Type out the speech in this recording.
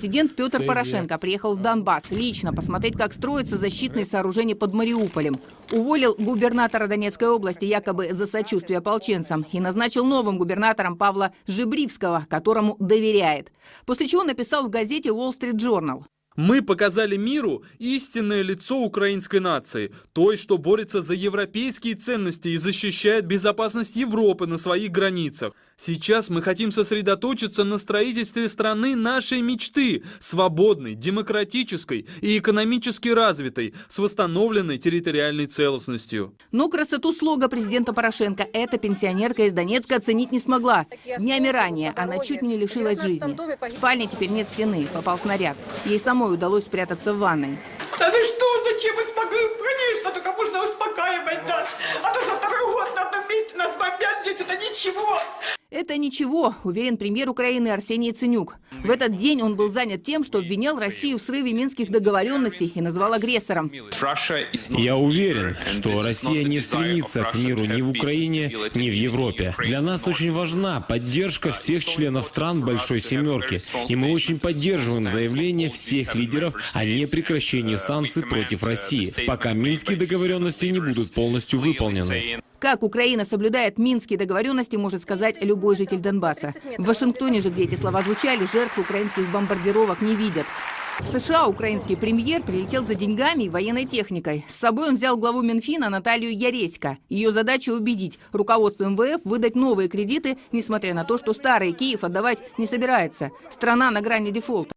Президент Петр Порошенко приехал в Донбасс лично посмотреть, как строятся защитные сооружения под Мариуполем. Уволил губернатора Донецкой области якобы за сочувствие ополченцам и назначил новым губернатором Павла Жибривского, которому доверяет. После чего написал в газете Wall Street Journal. Мы показали миру истинное лицо украинской нации, той, что борется за европейские ценности и защищает безопасность Европы на своих границах. Сейчас мы хотим сосредоточиться на строительстве страны нашей мечты, свободной, демократической и экономически развитой, с восстановленной территориальной целостностью. Но красоту слога президента Порошенко эта пенсионерка из Донецка оценить не смогла. Днями ранее она чуть не лишилась жизни. В спальне теперь нет стены, попал снаряд. Ей самой удалось спрятаться в ванной. Да ты что, зачем вы смогли? Конечно, только можно успокаивать, да. А то за второй год на одном месте нас бомбят здесь, это ничего. Это ничего, уверен премьер Украины Арсений Ценюк. В этот день он был занят тем, что обвинял Россию в срыве минских договоренностей и назвал агрессором. Я уверен, что Россия не стремится к миру ни в Украине, ни в Европе. Для нас очень важна поддержка всех членов стран Большой Семерки, и мы очень поддерживаем заявление всех лидеров о непрекращении санкций против России, пока минские договоренности не будут полностью выполнены. Как Украина соблюдает минские договоренности, может сказать любой житель Донбасса. В Вашингтоне же, где эти слова звучали, жертв украинских бомбардировок не видят. В США украинский премьер прилетел за деньгами и военной техникой. С собой он взял главу Минфина Наталью Яресько. Ее задача убедить руководство МВФ выдать новые кредиты, несмотря на то, что старый Киев отдавать не собирается. Страна на грани дефолта.